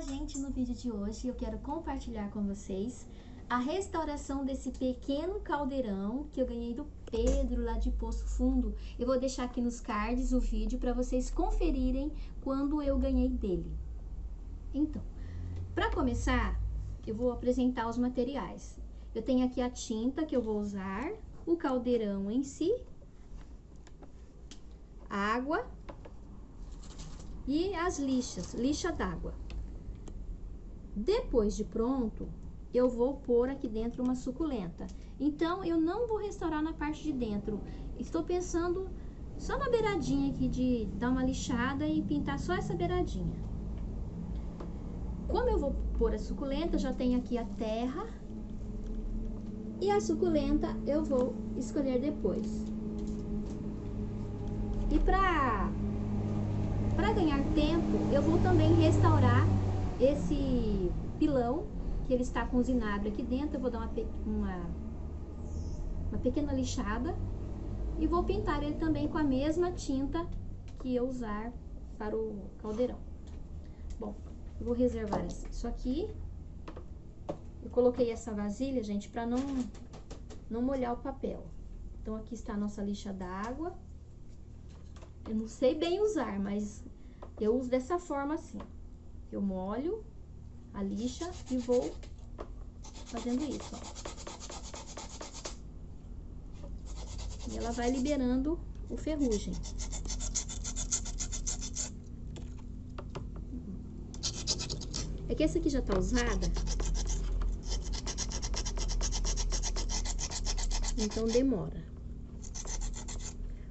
Gente! No vídeo de hoje eu quero compartilhar com vocês a restauração desse pequeno caldeirão que eu ganhei do Pedro lá de Poço Fundo. Eu vou deixar aqui nos cards o vídeo para vocês conferirem quando eu ganhei dele. Então, para começar, eu vou apresentar os materiais. Eu tenho aqui a tinta que eu vou usar, o caldeirão em si, água e as lixas, lixa d'água. Depois de pronto, eu vou pôr aqui dentro uma suculenta. Então, eu não vou restaurar na parte de dentro. Estou pensando só na beiradinha aqui de dar uma lixada e pintar só essa beiradinha. Como eu vou pôr a suculenta, já tenho aqui a terra. E a suculenta eu vou escolher depois. E para ganhar tempo, eu vou também restaurar esse pilão, que ele está os aqui dentro, eu vou dar uma, uma, uma pequena lixada e vou pintar ele também com a mesma tinta que eu usar para o caldeirão. Bom, eu vou reservar isso aqui. Eu coloquei essa vasilha, gente, para não, não molhar o papel. Então, aqui está a nossa lixa d'água. Eu não sei bem usar, mas eu uso dessa forma assim. Eu molho a lixa e vou fazendo isso, ó. E ela vai liberando o ferrugem. É que essa aqui já tá usada. Então demora.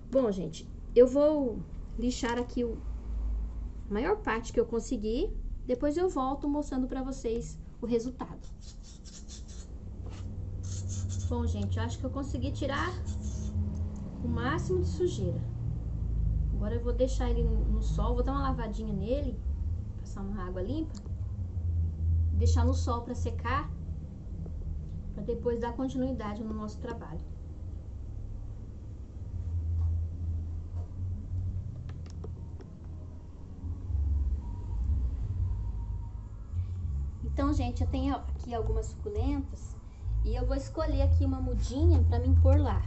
Bom, gente, eu vou lixar aqui o, maior parte que eu consegui. Depois eu volto mostrando pra vocês o resultado. Bom, gente, eu acho que eu consegui tirar o máximo de sujeira. Agora eu vou deixar ele no sol, vou dar uma lavadinha nele, passar uma água limpa. Deixar no sol para secar, para depois dar continuidade no nosso trabalho. Então, gente, eu tenho aqui algumas suculentas e eu vou escolher aqui uma mudinha pra mim pôr lá.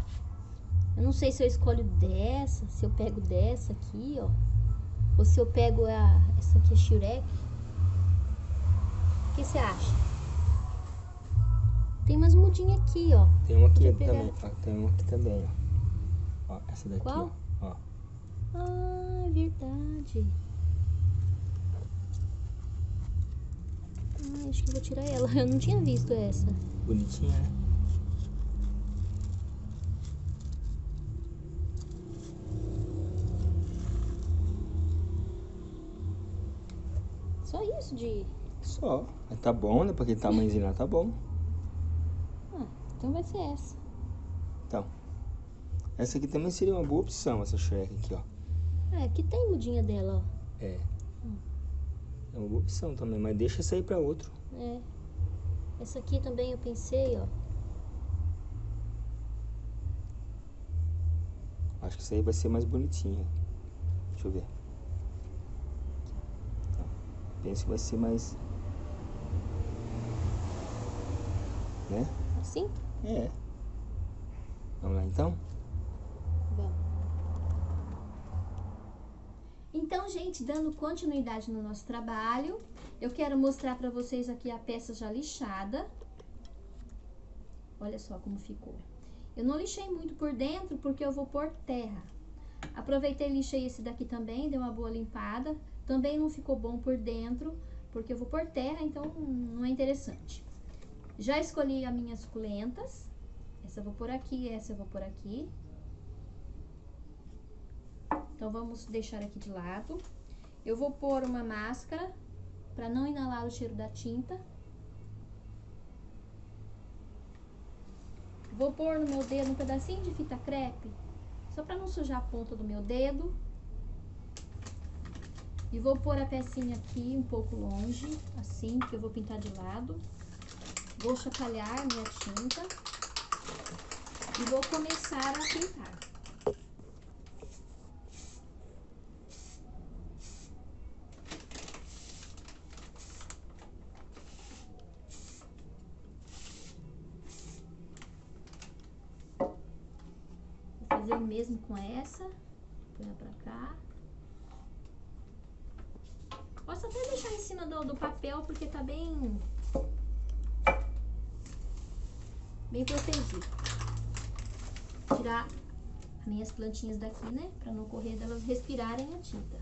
Eu não sei se eu escolho dessa, se eu pego dessa aqui, ó. Ou se eu pego a, essa aqui, a Shurek. O que você acha? Tem umas mudinhas aqui, ó. Tem uma aqui também, ó, tem uma aqui também, ó. ó essa daqui, Qual? ó. ó. Ah, é verdade. Ah, acho que vou tirar ela. Eu não tinha visto essa. Bonitinha, né? Só isso de... Só. Tá bom, né? Porque tamanhozinho lá tá bom. Ah, então vai ser essa. Então. Essa aqui também seria uma boa opção, essa Shrek aqui, ó. É, aqui tem mudinha dela, ó. É. É uma boa opção também, mas deixa essa aí pra outro. É. Essa aqui também eu pensei, ó. Acho que isso aí vai ser mais bonitinho. Deixa eu ver. Tá. Penso que vai ser mais... Né? Assim? É. Vamos lá então? Então, gente, dando continuidade no nosso trabalho, eu quero mostrar para vocês aqui a peça já lixada. Olha só como ficou. Eu não lixei muito por dentro porque eu vou pôr terra. Aproveitei e lixei esse daqui também, deu uma boa limpada. Também não ficou bom por dentro, porque eu vou pôr terra, então não é interessante. Já escolhi as minhas suculentas. Essa eu vou pôr aqui, essa eu vou pôr aqui. Então, vamos deixar aqui de lado. Eu vou pôr uma máscara para não inalar o cheiro da tinta. Vou pôr no meu dedo um pedacinho de fita crepe, só para não sujar a ponta do meu dedo. E vou pôr a pecinha aqui um pouco longe, assim, que eu vou pintar de lado. Vou chapalhar minha tinta e vou começar a pintar. O mesmo com essa. Põe pra cá. Posso até deixar em cima do, do papel, porque tá bem... Bem protegido. Tirar as minhas plantinhas daqui, né? Pra não correr delas respirarem a tinta.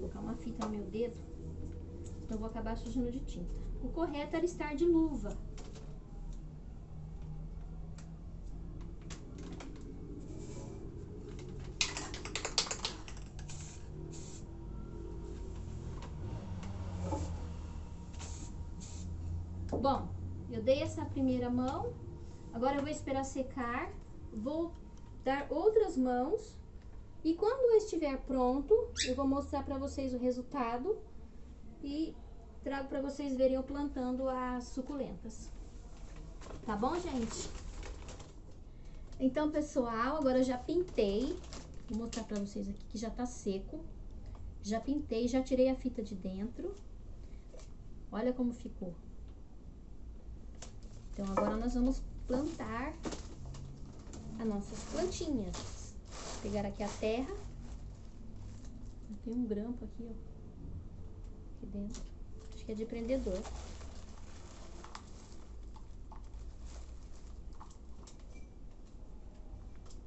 colocar uma fita no meu dedo, eu vou acabar sujando de tinta. O correto era estar de luva. Bom, eu dei essa primeira mão, agora eu vou esperar secar, vou dar outras mãos e quando estiver pronto, eu vou mostrar para vocês o resultado e trago para vocês verem eu plantando as suculentas. Tá bom, gente? Então, pessoal, agora eu já pintei. Vou mostrar para vocês aqui que já tá seco. Já pintei, já tirei a fita de dentro. Olha como ficou. Então, agora nós vamos plantar as nossas plantinhas pegar aqui a terra. Tem um grampo aqui, ó. Aqui dentro. Acho que é de prendedor.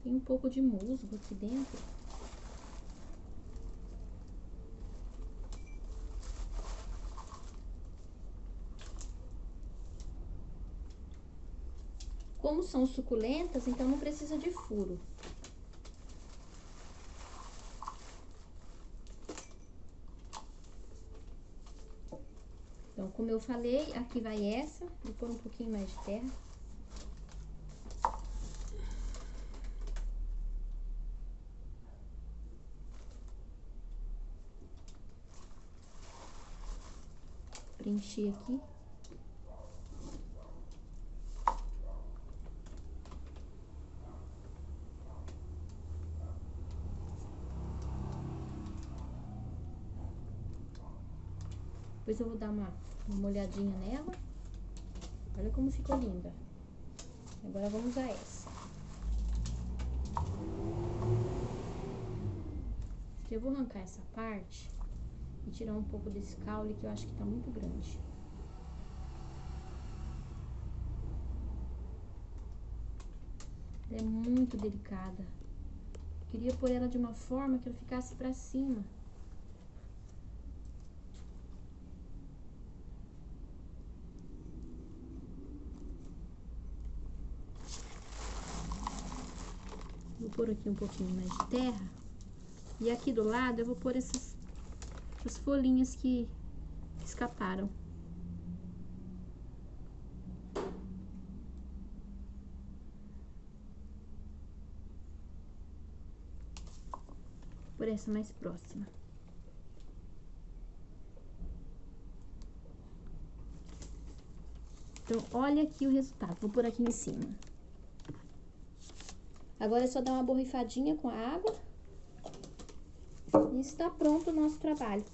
Tem um pouco de musgo aqui dentro. Como são suculentas, então não precisa de furo. Então, como eu falei, aqui vai essa. Vou pôr um pouquinho mais de terra. Preencher aqui. Depois eu vou dar uma, uma olhadinha nela. Olha como ficou linda. Agora vamos usar essa. Eu vou arrancar essa parte e tirar um pouco desse caule que eu acho que tá muito grande. Ela é muito delicada. queria pôr ela de uma forma que ela ficasse pra cima. Vou pôr aqui um pouquinho mais de terra. E aqui do lado eu vou pôr essas, essas folhinhas que escaparam. Por essa mais próxima. Então, olha aqui o resultado. Vou pôr aqui em cima. Agora é só dar uma borrifadinha com a água. E está pronto o nosso trabalho.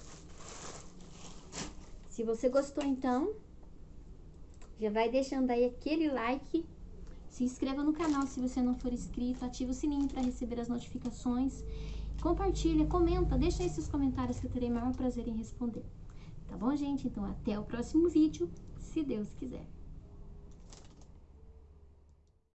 Se você gostou, então, já vai deixando aí aquele like. Se inscreva no canal se você não for inscrito. Ative o sininho para receber as notificações. Compartilha, comenta, deixa aí seus comentários que eu terei maior prazer em responder. Tá bom, gente? Então, até o próximo vídeo, se Deus quiser.